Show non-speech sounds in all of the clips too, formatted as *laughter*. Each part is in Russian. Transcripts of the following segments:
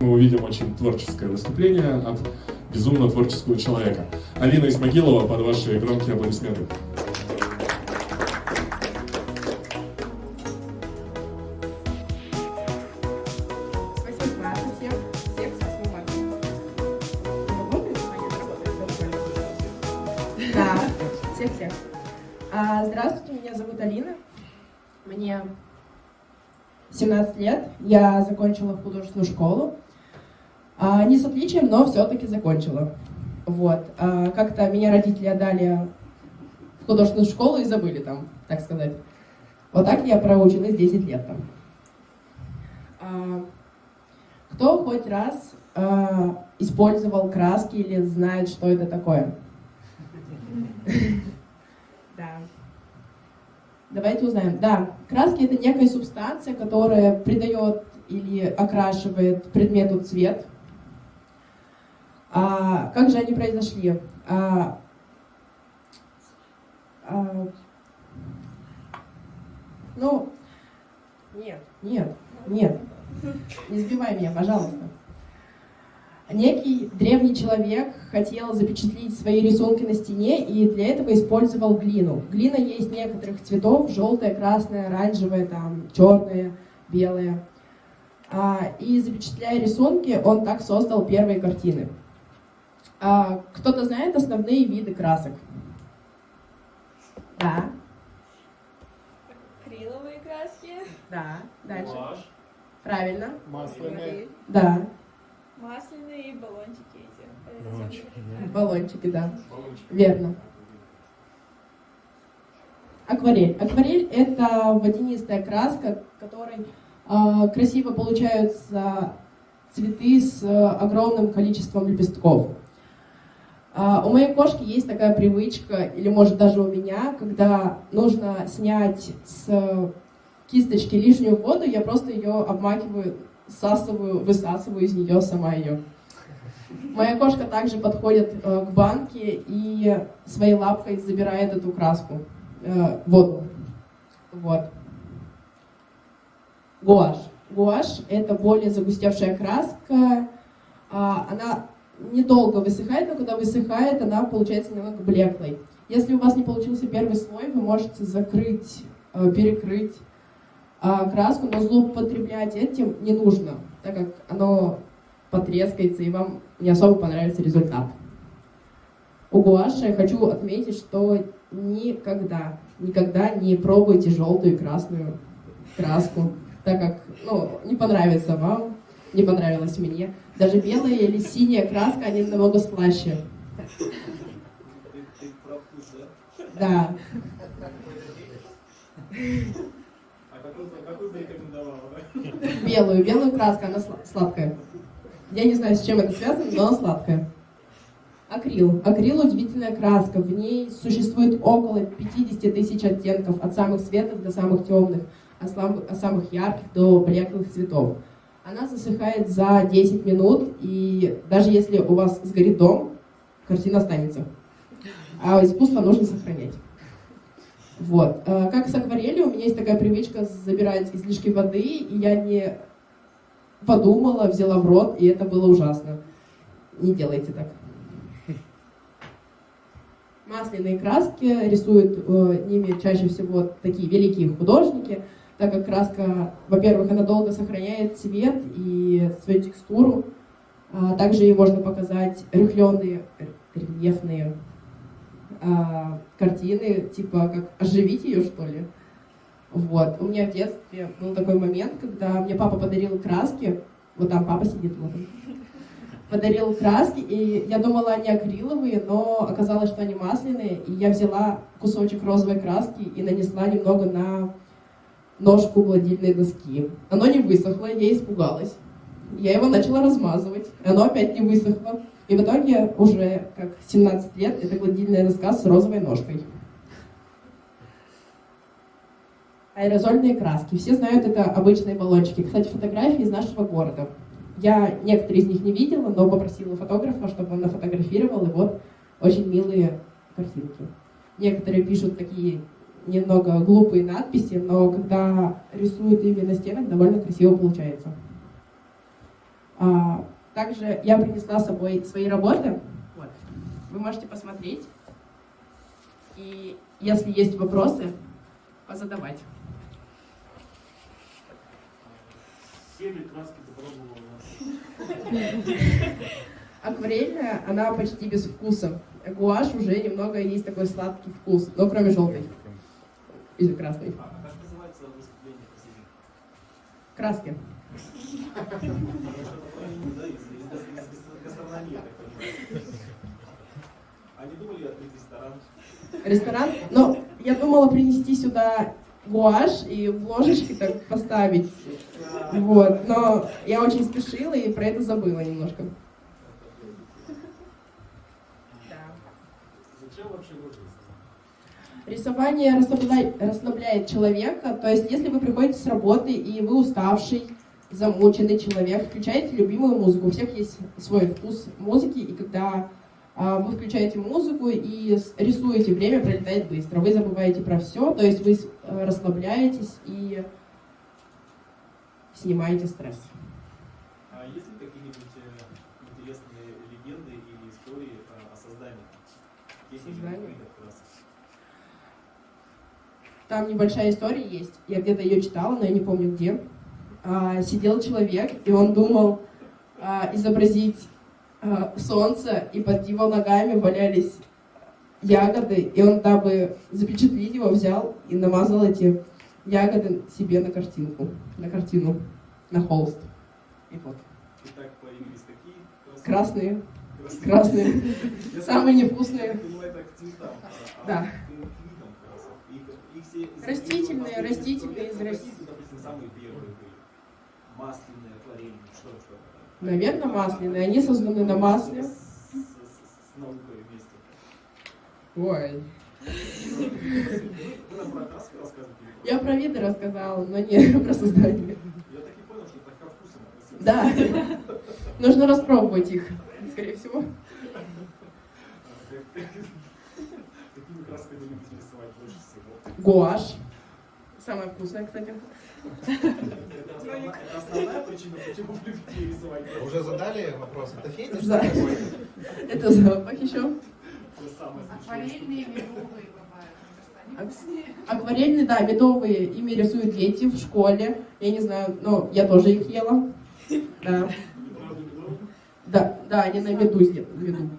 Мы увидим очень творческое выступление от безумно творческого человека. Алина Исмагилова, под ваши громкие аплодисменты. Всех-всех. А, здравствуйте, меня зовут Алина. Мне 17 лет. Я закончила художественную школу. А, не с отличием, но все-таки закончила. Вот. А, Как-то меня родители отдали в художественную школу и забыли там, так сказать. Вот так я проучилась 10 лет там. А, кто хоть раз использовал краски или знает, что это такое? Да. Давайте узнаем. Да, краски это некая субстанция, которая придает или окрашивает предмету цвет. А, как же они произошли? А, а, ну, нет, нет, нет. Не сбивай меня, пожалуйста. Некий древний человек хотел запечатлеть свои рисунки на стене и для этого использовал глину. Глина есть некоторых цветов, желтая, красная, оранжевая, там, черная, белая. И запечатляя рисунки, он так создал первые картины. А, Кто-то знает основные виды красок? Да. Акриловые краски, Да. Дальше. Гуашь, Правильно. масляные. Да. масляные и баллончики эти. Баллончики, Баллончики, да. Баллончик. Верно. Акварель. Акварель – это водянистая краска, которой э, красиво получаются цветы с э, огромным количеством лепестков. А, у моей кошки есть такая привычка, или может даже у меня, когда нужно снять с кисточки лишнюю воду, я просто ее обмакиваю, всасываю, высасываю из нее сама ее. Моя кошка также подходит э, к банке и своей лапкой забирает эту краску, э, воду. Вот. Гуашь. Гуашь – это более загустевшая краска. А, она недолго высыхает, но когда высыхает, она получается немного блеклой. Если у вас не получился первый слой, вы можете закрыть, э, перекрыть а, краску, но злоупотреблять этим не нужно, так как оно потрескается и вам не особо понравится результат. У гуаши хочу отметить, что никогда, никогда не пробуйте желтую и красную краску, так как ну, не понравится вам, не понравилось мне. Даже белая или синяя краска, они намного слаще. Да? Белую, белую краску, она сла- сладкая. Я не знаю, с чем это связано, но она сладкая. Акрил. Акрил удивительная краска. В ней существует около 50 тысяч оттенков, от самых светлых до самых темных, от самых ярких до блеклых цветов. Она засыхает за 10 минут, и даже если у вас сгорит дом, картина останется. А искусство нужно сохранять. Вот. Э, Как с акварелью, у меня есть такая привычка забирать излишки воды, и я не подумала, взяла в рот, и это было ужасно. Не делайте так. Масляные краски рисуют э, ними чаще всего такие великие художники, так как краска, во-первых, она долго сохраняет цвет и свою текстуру. А также ей можно показать рыхленые, рельефные а, картины, типа как оживить ее, что ли. Вот. У меня в детстве был такой момент, когда мне папа подарил краски, вот там папа сидит, вот он, подарил краски, и я думала, они акриловые, но оказалось, что они масляные, и я взяла кусочек розовой краски и нанесла немного на ножку гладильной доски. Оно не высохло, я испугалась. Я его начала размазывать, оно опять не высохло. И в итоге уже как 17 лет это гладильная доска с розовой ножкой. Аэрозольные краски. Все знают, это обычные баллончики. Кстати, фотографии из нашего города. Я некоторые из них не видела, но попросила фотографа, чтобы он нафотографировал, и вот очень милые картинки. Некоторые пишут такие немного глупые надписи, но когда рисуют ими на стенах, довольно красиво получается. А, также я принесла с собой свои работы. Вот. Вы можете посмотреть. И если есть вопросы, позадавать. Все ли краски попробовала? *laughs* Акварельная, она почти без вкуса. Гуашь уже немного есть такой сладкий вкус, но кроме желтой и красной. А как называется выступление? Краски. Они думали открыть ресторан? Ресторан. Но я думала принести сюда гуашь и в ложечке так поставить. Вот. Но я очень спешила и про это забыла немножко. Зачем вообще нужно? Рисование расслабляет, расслабляет человека. То есть, если вы приходите с работы и вы уставший, замученный человек, включаете любимую музыку. У всех есть свой вкус музыки, и когда а, вы включаете музыку и рисуете, время пролетает быстро. Вы забываете про все, то есть вы э, расслабляетесь и снимаете стресс. А есть ли какие-нибудь э, интересные легенды или истории э, о создании? Красок? Там небольшая история есть. Я где-то ее читала, но я не помню где. А, сидел человек, и он думал а, изобразить а, солнце, и под его ногами валялись ягоды, и он, дабы запечатлить его, взял и намазал эти ягоды себе на картинку, на картину, на холст. И вот. И так появились такие? Красные, Красные. красные, *laughs* Я самые Я невкусные. так понимаю, это к цветам. а- а Да. Растительные, растительные из России. Наверное, масляные. Они созданы на масле. Ой. Я про виды рассказала, но не *laughs* про создание. Я так и понял, что это ко. Да. Нужно распробовать их, скорее всего. Какими красками любите рисовать больше всего? Гуашь. Самая вкусная, кстати. Основная, причина, почему рисовать? Уже задали вопрос? Это фетиш? Да. Это запах еще. Самое. Акварельные медовые бывают. Акварельные, да, медовые. Ими рисуют дети в школе. Я не знаю, но я тоже их ела. Да, да, да они на меду сделаны. Меду.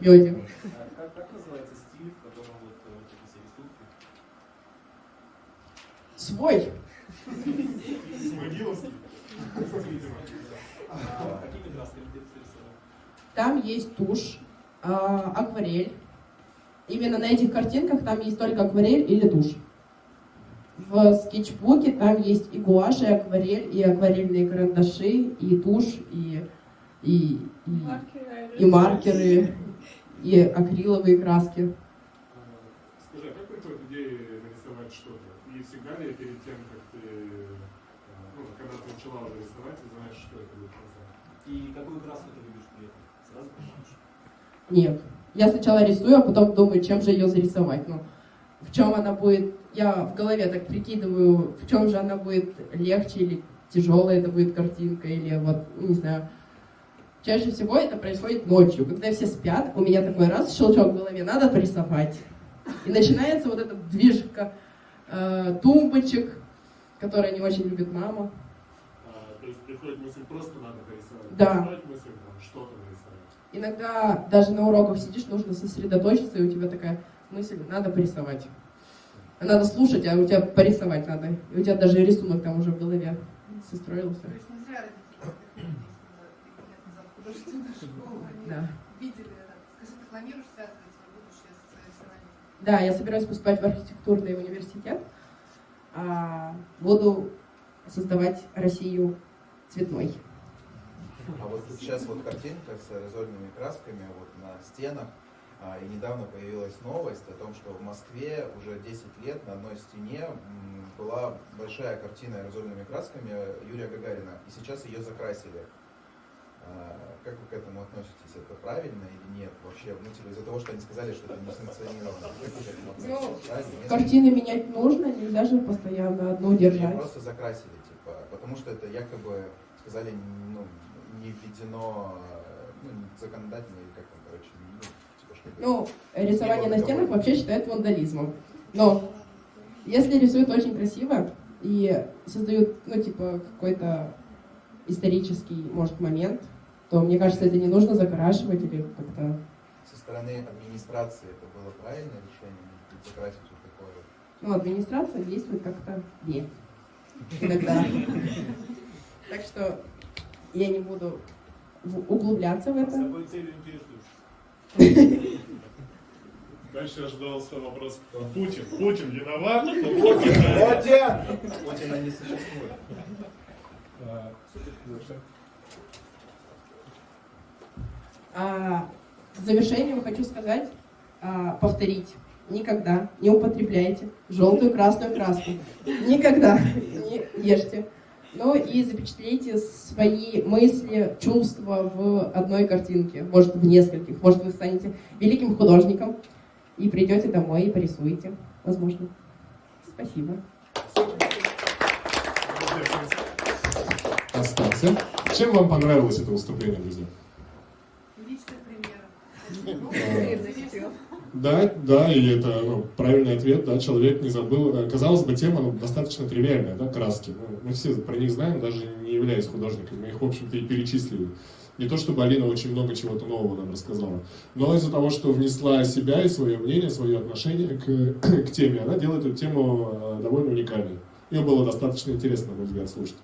Меде. А Как, как называется стиль, в котором вот э, вот эти все рисунки? Свой. Там есть тушь, а, акварель. Именно на этих картинках там есть только акварель или тушь. В скетчбуке там есть и гуашь, и акварель, и акварельные карандаши, и тушь, и, и, и, и маркеры, и акриловые краски. А, Скажи, а как приходит идея нарисовать ли перед тем, как ты, э, ну, когда ты начала уже рисовать, ты знаешь, что это будет красота? И какую краску ты любишь при этом? Сразу понимаешь? Нет. Я сначала рисую, а потом думаю, чем же ее зарисовать. Ну, в чем она будет... Я в голове так прикидываю, в чем же она будет легче или тяжелая это будет картинка, или вот, ну, не знаю. Чаще всего это происходит ночью, когда все спят, у меня такой раз щелчок в голове, надо порисовать. И начинается вот эта движка э, тумбочек, которые не очень любит мама. А, то есть приходит мысль, просто надо порисовать. Да. Приходит мысль, там, что-то нарисовать. Иногда даже на уроках сидишь, нужно сосредоточиться, и у тебя такая мысль, надо порисовать. Надо слушать, а у тебя порисовать надо. И у тебя даже рисунок там уже в голове состроился. То есть не зря родители как лет назад в художественную *laughs* школу. Они Да. видели это. Скажи, ты планируешь связывать свое будущее с рисованием? Да, я собираюсь поступать в архитектурный университет. А, буду создавать Россию цветной. А вот сейчас вот картинка с аэрозольными красками вот на стенах. А, И недавно появилась новость о том, что в Москве уже 10 лет на одной стене была большая картина аэрозольными красками Юрия Гагарина. И сейчас ее закрасили. А, Как вы к этому относитесь? Это правильно или нет? Вообще, ну, типа, из-за того, что они сказали, что это не санкционировано. Нет? Картины менять нужно, нельзя же постоянно одну Ее держать. просто закрасили, типа, потому что это якобы сказали, ну, не введено ну, законодательно или как там, короче, ну, типа. Ну, рисование на стенах вообще считают вандализмом. Но если рисуют очень красиво и создают, ну, типа, какой-то исторический, может, момент, то, мне кажется, это не нужно закрашивать или как-то... Со стороны администрации это было правильное решение, закрасить вот такое. Ну, администрация действует как-то не. Иногда. *laughs* Так что я не буду в- углубляться в С это. какой целью интересуешь? Дальше ожидался вопрос. Путин. Путин виноват? но Путин. Путин! Путина не существует. А, в завершение хочу сказать, а, повторить. Никогда не употребляйте желтую красную краску. Никогда не ешьте. Ну и запечатлейте свои мысли, чувства в одной картинке, может в нескольких. Может вы станете великим художником и придете домой и порисуете, возможно. Спасибо. Остался. Чем вам понравилось это выступление, друзья? Да, да, и это ну, правильный ответ, да, человек не забыл. Э, Казалось бы, тема ну, достаточно тривиальная, да, краски. Ну, мы все про них знаем, даже не являясь художниками, мы их, в общем-то, и перечислили. Не то, чтобы Алина очень много чего-то нового нам рассказала, но из-за того, что внесла себя и свое мнение, свое отношение к, к теме, она делает эту тему э, довольно уникальной. Ее было достаточно интересно, на мой взгляд, слушать.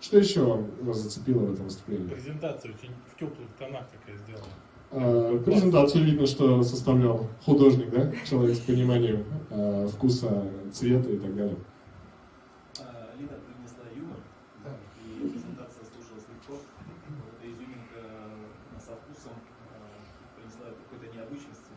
Что еще вас зацепило в этом выступлении? Презентация очень в теплых тонах такая сделана. А, Презентацию видно, что составлял художник, да? Человек с пониманием а, вкуса, цвета и так далее. А, Лина принесла юмор, и презентация слушалась легко. Вот эта изюминка э, со вкусом э, принесла какой-то необычности.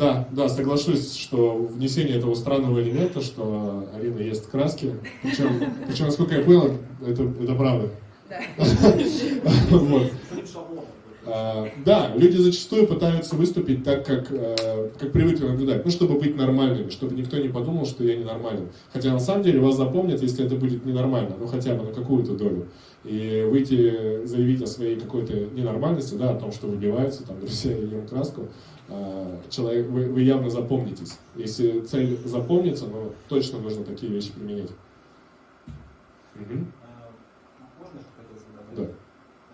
Да, да, соглашусь, что внесение этого странного элемента, что Арина ест краски, причем, причем насколько я понял, это, это правда. Да. *laughs* Вот. С этим шаблоном. А, Да, люди зачастую пытаются выступить так, как, э, как привыкли наблюдать, ну, чтобы быть нормальными, чтобы никто не подумал, что я ненормален. Хотя на самом деле вас запомнят, если это будет ненормально, ну хотя бы на какую-то долю. И выйти, заявить о своей какой-то ненормальности, да, о том, что выбивается, там, друзья, ем краску, а, человек, вы, вы явно запомнитесь. Если цель запомнится, ну, точно нужно такие вещи применять. Мгм. А, Можно, что хотелось бы добавить? Да.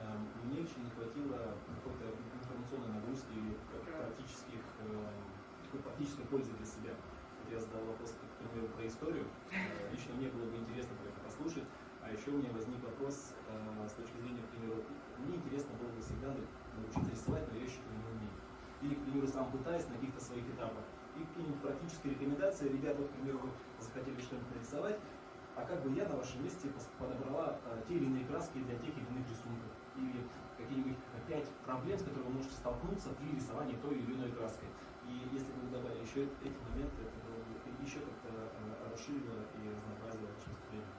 А, Мне очень не хватило какой-то информационной нагрузки и практических, э, практической пользы для себя. Вот я задал вопрос, к примеру, про историю. Э, Лично мне было бы интересно про это послушать. А еще у меня возник вопрос э, с точки зрения, к примеру, мне интересно было бы всегда научиться рисовать, но я еще не умею. Или, к примеру, сам пытаюсь на каких-то своих этапах. И какие-нибудь практические рекомендации, ребят, вот, к примеру, захотели что-нибудь нарисовать, а как бы я на вашем месте подобрала э, те или иные краски для тех или иных рисунков? Или какие-нибудь э, пять проблем, с которыми вы можете столкнуться при рисовании той или иной краской? И если бы вы добавили еще эти моменты, это было бы еще как-то э, расширило и разнообразило ваше выступление.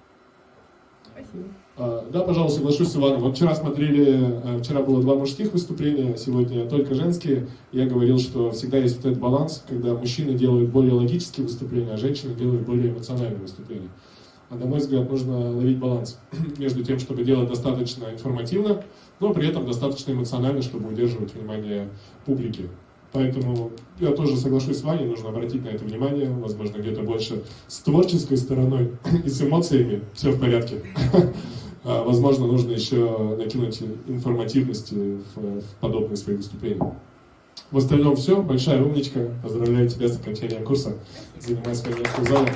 Спасибо. А, Да, пожалуйста, соглашусь с Иваном. Вот вчера смотрели, э, вчера было два мужских выступления, сегодня только женские. Я говорил, что всегда есть вот этот баланс, когда мужчины делают более логические выступления, а женщины делают более эмоциональные выступления. А на мой взгляд, нужно ловить баланс *clears throat* между тем, чтобы делать достаточно информативно, но при этом достаточно эмоционально, чтобы удерживать внимание публики. Поэтому я тоже соглашусь с Ваней, нужно обратить на это внимание, возможно, где-то больше с творческой стороной *clears throat* и с эмоциями все в порядке. *laughs* А, Возможно, нужно еще накинуть информативности в подобные свои выступления. В остальном все. Большая умничка. Поздравляю тебя с окончанием курса. Занимай свое место в зале.